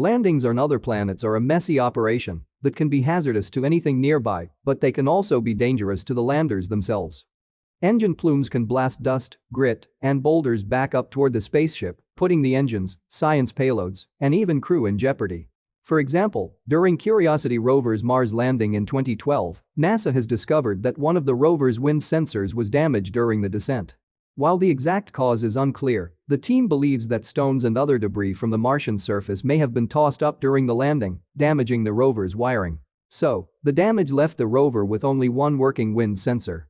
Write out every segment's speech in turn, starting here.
Landings on other planets are a messy operation that can be hazardous to anything nearby, but they can also be dangerous to the landers themselves. Engine plumes can blast dust, grit, and boulders back up toward the spaceship, putting the engines, science payloads, and even crew in jeopardy. For example, during Curiosity rover's Mars landing in 2012, NASA has discovered that one of the rover's wind sensors was damaged during the descent. While the exact cause is unclear, the team believes that stones and other debris from the Martian surface may have been tossed up during the landing, damaging the rover's wiring. So, the damage left the rover with only one working wind sensor.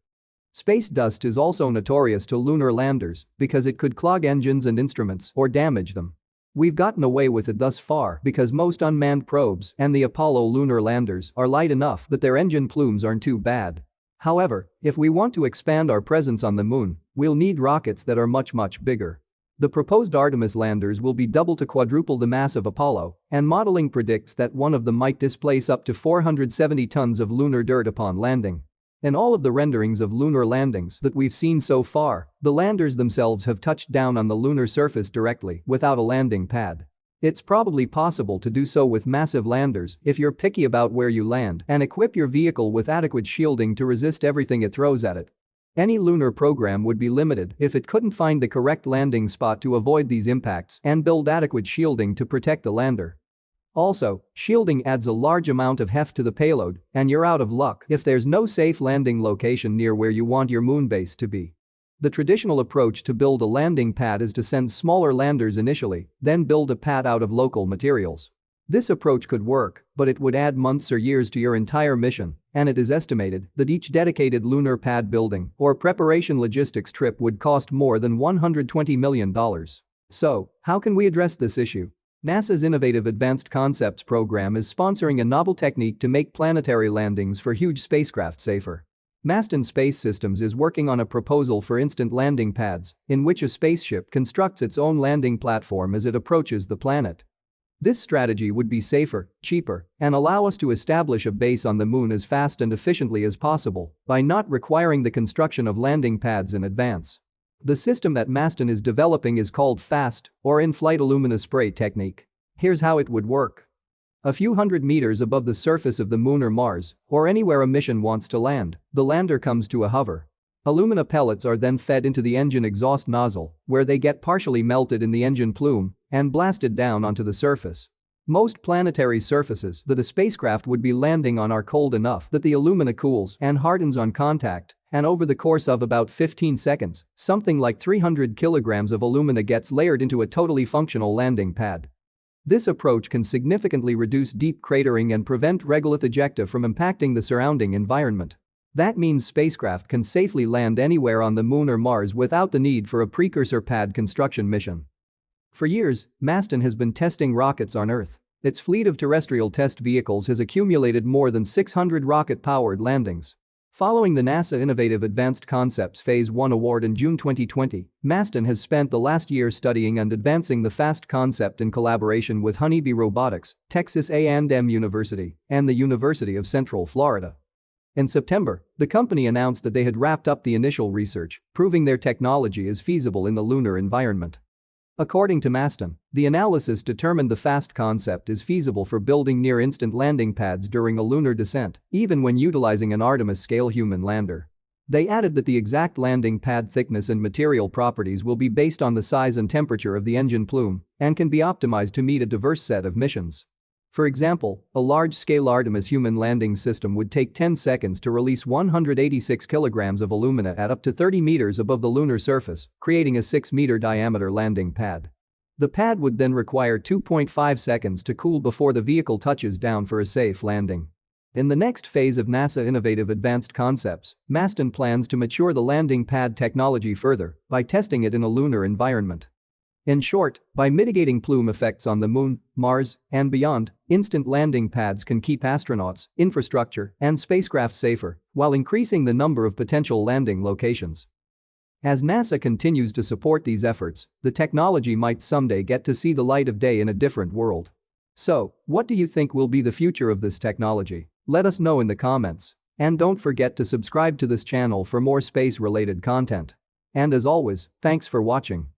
Space dust is also notorious to lunar landers because it could clog engines and instruments or damage them. We've gotten away with it thus far because most unmanned probes and the Apollo lunar landers are light enough that their engine plumes aren't too bad. However, if we want to expand our presence on the moon, we'll need rockets that are much much bigger. The proposed Artemis landers will be double to quadruple the mass of Apollo, and modeling predicts that one of them might displace up to 470 tons of lunar dirt upon landing. In all of the renderings of lunar landings that we've seen so far, the landers themselves have touched down on the lunar surface directly without a landing pad. It's probably possible to do so with massive landers if you're picky about where you land and equip your vehicle with adequate shielding to resist everything it throws at it. Any lunar program would be limited if it couldn't find the correct landing spot to avoid these impacts and build adequate shielding to protect the lander. Also, shielding adds a large amount of heft to the payload, and you're out of luck if there's no safe landing location near where you want your moon base to be. The traditional approach to build a landing pad is to send smaller landers initially, then build a pad out of local materials. This approach could work, but it would add months or years to your entire mission, and it is estimated that each dedicated lunar pad building or preparation logistics trip would cost more than $120 million. So, how can we address this issue? NASA's Innovative Advanced Concepts program is sponsoring a novel technique to make planetary landings for huge spacecraft safer. Masten Space Systems is working on a proposal for instant landing pads, in which a spaceship constructs its own landing platform as it approaches the planet. This strategy would be safer, cheaper, and allow us to establish a base on the moon as fast and efficiently as possible by not requiring the construction of landing pads in advance. The system that Masten is developing is called FAST, or in-flight alumina-spray technique. Here's how it would work. A few hundred meters above the surface of the moon or Mars, or anywhere a mission wants to land, the lander comes to a hover. Alumina pellets are then fed into the engine exhaust nozzle, where they get partially melted in the engine plume and blasted down onto the surface. Most planetary surfaces that a spacecraft would be landing on are cold enough that the alumina cools and hardens on contact and over the course of about 15 seconds, something like 300 kilograms of alumina gets layered into a totally functional landing pad. This approach can significantly reduce deep cratering and prevent regolith ejecta from impacting the surrounding environment. That means spacecraft can safely land anywhere on the moon or Mars without the need for a precursor pad construction mission. For years, Masten has been testing rockets on Earth. Its fleet of terrestrial test vehicles has accumulated more than 600 rocket-powered landings. Following the NASA Innovative Advanced Concepts Phase 1 award in June 2020, Masten has spent the last year studying and advancing the FAST concept in collaboration with Honeybee Robotics, Texas A&M University, and the University of Central Florida. In September, the company announced that they had wrapped up the initial research, proving their technology is feasible in the lunar environment. According to Masten, the analysis determined the FAST concept is feasible for building near-instant landing pads during a lunar descent, even when utilizing an Artemis-scale human lander. They added that the exact landing pad thickness and material properties will be based on the size and temperature of the engine plume and can be optimized to meet a diverse set of missions. For example, a large-scale Artemis human landing system would take 10 seconds to release 186 kilograms of alumina at up to 30 meters above the lunar surface, creating a 6-meter diameter landing pad. The pad would then require 2.5 seconds to cool before the vehicle touches down for a safe landing. In the next phase of NASA Innovative Advanced Concepts, Masten plans to mature the landing pad technology further by testing it in a lunar environment. In short, by mitigating plume effects on the moon, Mars, and beyond, instant landing pads can keep astronauts, infrastructure, and spacecraft safer while increasing the number of potential landing locations. As NASA continues to support these efforts, the technology might someday get to see the light of day in a different world. So, what do you think will be the future of this technology? Let us know in the comments. And don't forget to subscribe to this channel for more space-related content. And as always, thanks for watching.